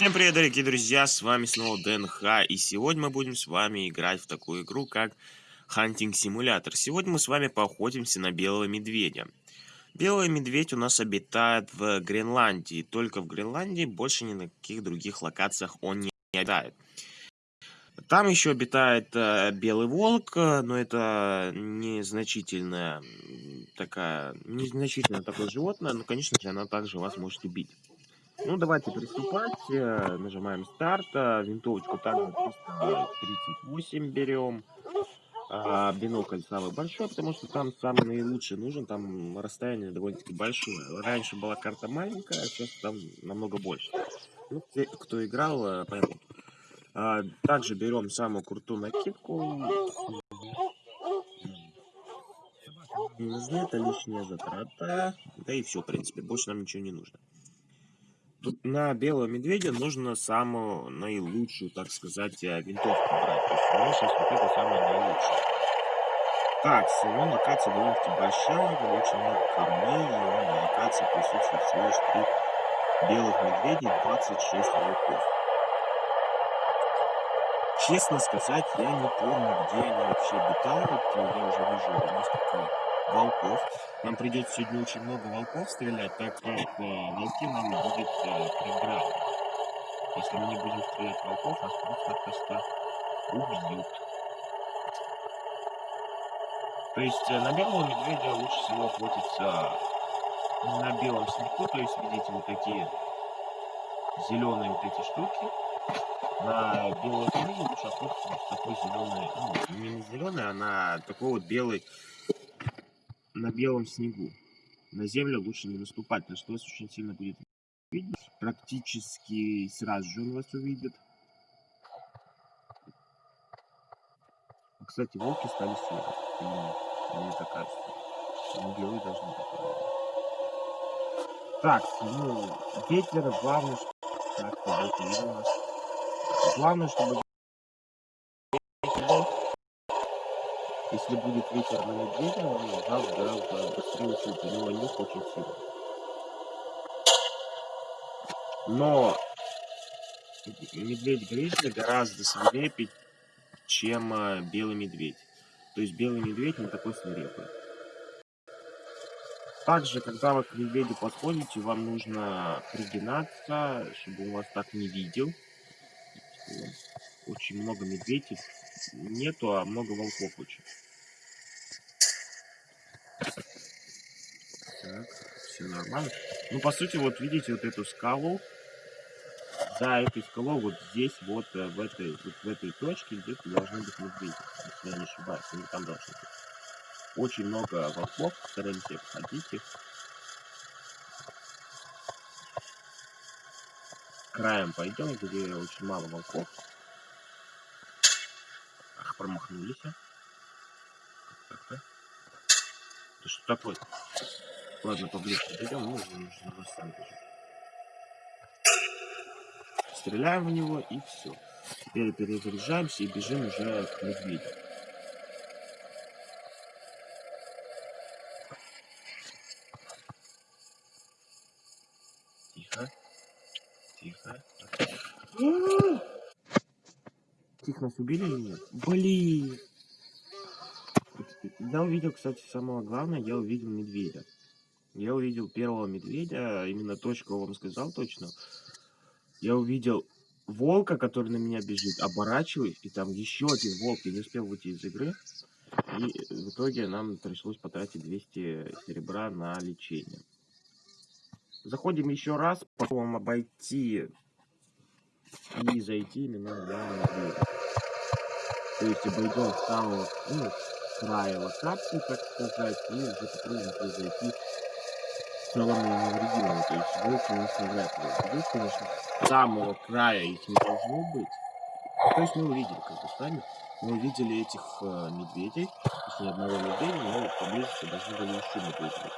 Всем привет, дорогие друзья, с вами снова ДНХ, и сегодня мы будем с вами играть в такую игру, как Hunting Simulator. Сегодня мы с вами поохотимся на белого медведя. Белый медведь у нас обитает в Гренландии, только в Гренландии, больше ни на каких других локациях он не обитает. Там еще обитает э, белый волк, но это незначительное такая, незначительное такое животное, но, конечно же, оно также вас может убить. Ну, давайте приступать. Э, нажимаем старт. Э, винтовочку также 338 берем. А бинокль самый большой, потому что там самый наилучший нужен. Там расстояние довольно-таки большое. Раньше была карта маленькая, а сейчас там намного больше. Ну, те, кто играл, поймут. А, также берем самую крутую накидку. Не нужны, это лишняя затрата. Да и все, в принципе, больше нам ничего не нужно. Тут на белого медведя нужно самую наилучшую, так сказать, э, винтовку брать. То есть у сейчас вот это самое наилучшее. Так, ну, локация довольно-таки большая, очень много камней, и на локации присутствует всего лишь три белых медведя и 26 волков. Честно сказать, я не помню, где они вообще обитают. Я уже вижу несколько волков. Нам придется сегодня очень много волков стрелять, так как э, волки нам будет э, преграда. Если мы не будем стрелять волков, нас просто-напросто убьют. То есть э, на белого медведя лучше всего охотиться на белом снегу, то есть видите вот такие зеленые вот эти штуки. На белого медведя лучше охотиться вот такой зеленый, ну, не зеленый, а на такой вот белый на белом снегу. На землю лучше не наступать, потому что вас очень сильно будет видеть. Практически сразу же он вас увидит. А, кстати, волки стали серые. Или не такая Не белые должны быть. Так, ну, ветер, главное, что... Так, видно нас. Главное, чтобы Если будет ветер на медведя, он газ гораздо быстрее учит, у него нюх очень сильный. Но медведь-гризли гораздо свирепее, чем э, белый медведь. То есть белый медведь не такой свирепый. Также, когда вы к медведю подходите, вам нужно пригинаться, чтобы он вас так не видел. Очень много медведей нету, а много волков очень. Так, все нормально. Ну, по сути, вот видите вот эту скалу. За этой скалой, вот здесь, вот э, в этой, вот в этой точке, здесь должны быть медведи, если я не ошибаюсь. Они там должны быть. Очень много волков, стараемся обходить их. Краем пойдем, где очень мало волков промахнулись. Так, так, так. Да что такое? Ладно, поближе подойдем, ну, нужно расставить уже. Стреляем в него и все. Теперь перезаряжаемся и бежим уже к медведю. Тихо. Тихо. Тихо, нас убили или нет? Блин! Я увидел, кстати, самое главное, я увидел медведя. Я увидел первого медведя, именно то, что я вам сказал точно. Я увидел волка, который на меня бежит, оборачиваюсь, и там еще один волк, я не успел выйти из игры. И в итоге нам пришлось потратить 200 серебра на лечение. Заходим еще раз, попробуем обойти и зайти именно на медведя. То есть обойдем самого ну, края локации, так сказать, и уже попробуем произойти целыми невредимыми. То есть волк у нас навряд ли будет, конечно, самого края их не должно быть. Ну, то есть мы увидели, как бы с вами, мы увидели этих э, медведей, есть одного медведя, но поблизости должны были еще медведи.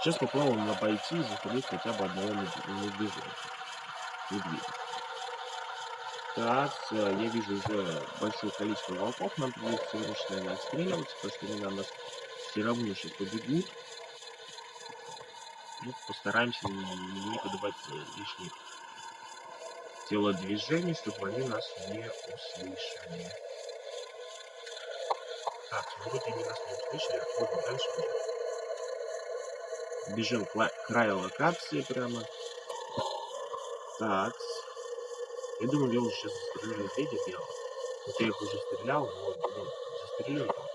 Сейчас попробуем обойти и застрелить хотя бы одного медведя. медведя. Так, я вижу уже большое количество волков, нам придется срочно отстреливаться, потому что они на нас все равно сейчас побегут. Ну, постараемся не, не подавать лишних телодвижений, чтобы они нас не услышали. Так, вроде они нас не услышали, отходим дальше. Бежим к краю локации прямо. Так. Я думаю, я уже сейчас застрелю медведя белого. Вот я их уже стрелял, но ну, застрелю его.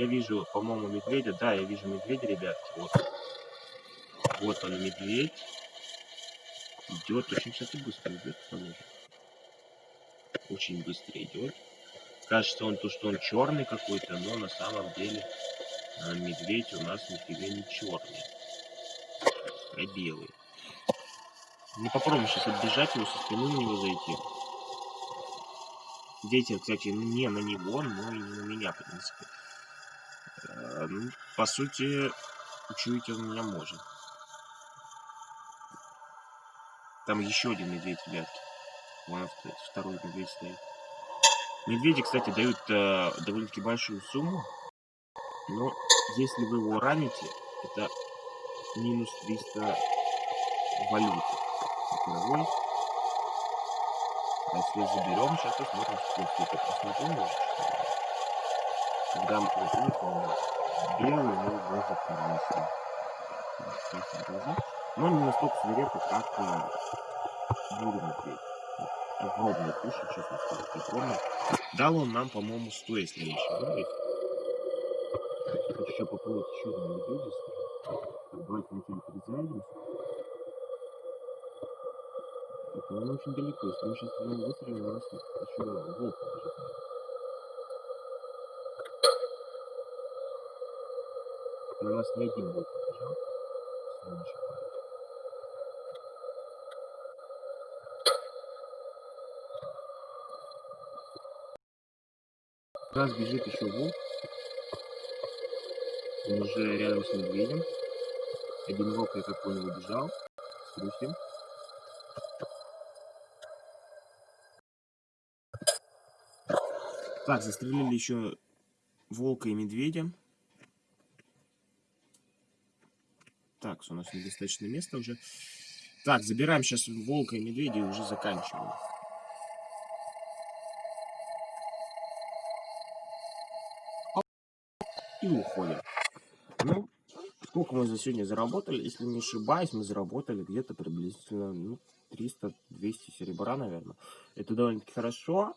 Я вижу, по-моему, медведя. Да, я вижу медведя, ребятки. Вот. Вот он, медведь. Идет. Очень, кстати, быстро идет. Очень быстро идет. Кажется, он то, что он черный какой-то, но на самом деле а медведь у нас нифига не черный, а белый. Не попробуем сейчас отбежать его, со спины на него зайти. Дети, кстати, не на него, но и не на меня, в принципе. Э, ну, по сути, учуять он меня может. Там еще один медведь, ребятки. Вон второй медведь стоит. Медведи, кстати, дают э, довольно-таки большую сумму. Но если вы его раните, это минус 300 валюты. Игровой. А если заберем, сейчас посмотрим, сколько это посмотрим. Когда мы приехали, белый, мы даже красный. Но не настолько свирепый, как э, бурый медведь. Огромный куш, честно сказать, огромный. Дал он нам, по-моему, 100, если не ошибаюсь. Хочу еще попробовать еще одну медведя. Давайте вначале перезарядимся. Это он очень далеко. Если мы сейчас выстрелим, у нас еще волк На нас не один волк побежал. Ошибаюсь. раз бежит еще волк. Он уже рядом с медведем. Один волк, я как понял, убежал. Струсим. Так, застрелили еще волка и медведя. Так, у нас недостаточно места уже. Так, забираем сейчас волка и медведя и уже заканчиваем. и уходим. Ну, сколько мы за сегодня заработали? Если не ошибаюсь, мы заработали где-то приблизительно ну, 300-200 серебра, наверное. Это довольно-таки хорошо.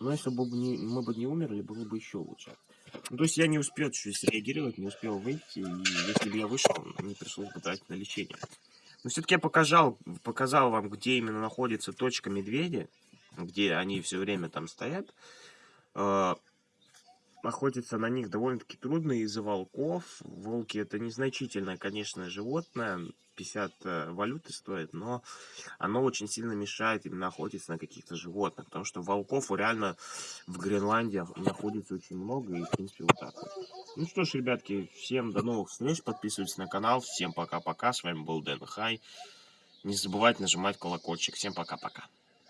Но если бы мы бы не умерли, было бы еще лучше. Ну, то есть я не успел чуть среагировать, не успел выйти. И если бы я вышел, мне пришлось бы тратить на лечение. Но все-таки я показал, показал вам, где именно находится точка медведя. Где они все время там стоят. А, охотиться на них довольно-таки трудно из-за волков. Волки это незначительное, конечно, животное, 50 э, валюты стоит, но оно очень сильно мешает именно охотиться на каких-то животных, потому что волков реально в Гренландии находится очень много, и в принципе вот так вот. Ну что ж, ребятки, всем до новых встреч, подписывайтесь на канал, всем пока-пока, с вами был Дэн Хай. Не забывайте нажимать колокольчик, всем пока-пока.